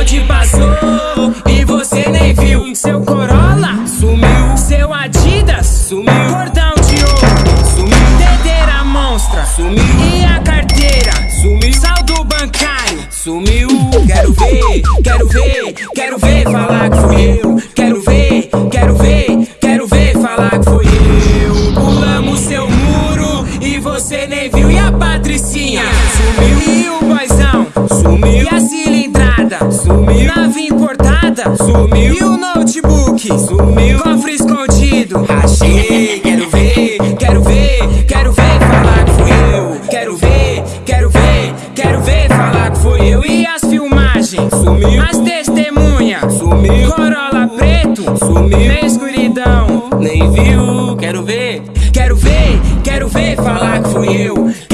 bonde passou e você nem viu. Seu Corolla sumiu, seu Adidas sumiu, cordão de ouro sumiu, dedeira monstra sumiu e a carteira sumiu, saldo bancário sumiu. Quero ver, quero ver, quero ver falar que fui eu. Quero E a Patricinha. Sumiu. E o boizão sumiu. E a cilindrada? Sumiu, nave importada? Sumiu. E o notebook? Sumiu, cofre escondido. Achei. Quero ver, quero ver, quero ver falar que fui eu. Quero ver, quero ver, quero ver falar que fui eu. E as filmagens? Sumiu, as testemunhas? Sumiu, Corolla preto? Sumiu, na escuridão? Nem viu. Quero ver, quero ver, falar que fui eu.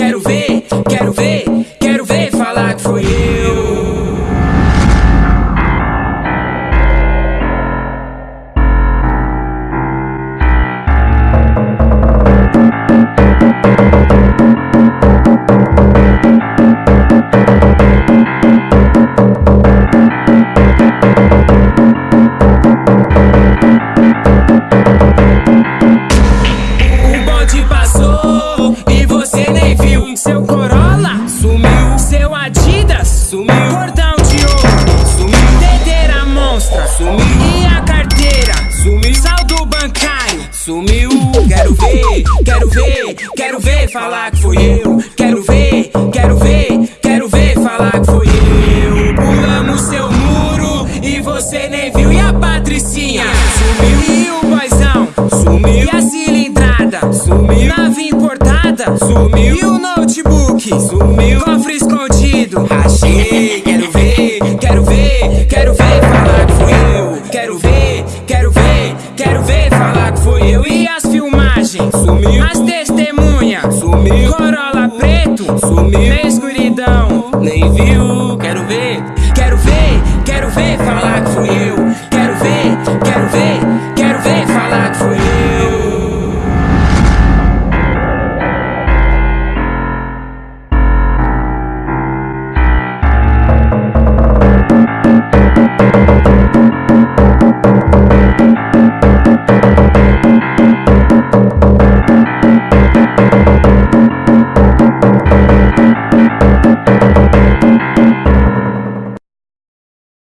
Seu Corolla sumiu, seu Adidas sumiu, cordão de ouro sumiu, dedeira monstra sumiu e a carteira sumiu, saldo bancário sumiu. Quero ver, quero ver, quero ver falar que fui eu. Quero ver, quero ver, quero ver falar que fui eu. Pulamos seu muro e você nem viu. E a Patricinha sumiu e o boizão sumiu e a cilindrada sumiu, nave importada sumiu e o Sumiu. Cofre escondido. Achei, quero ver, quero ver Quero ver falar que fui eu. Quero ver, quero ver Quero ver falar que foi eu. E as filmagens? Sumiu. As testemunhas? Sumiu. Corolla preto? Sumiu. Na escuridão. Nem viu, quero ver Quero ver, quero ver falar que fui eu. Quero ver, quero ver Quero ver falar que fui eu.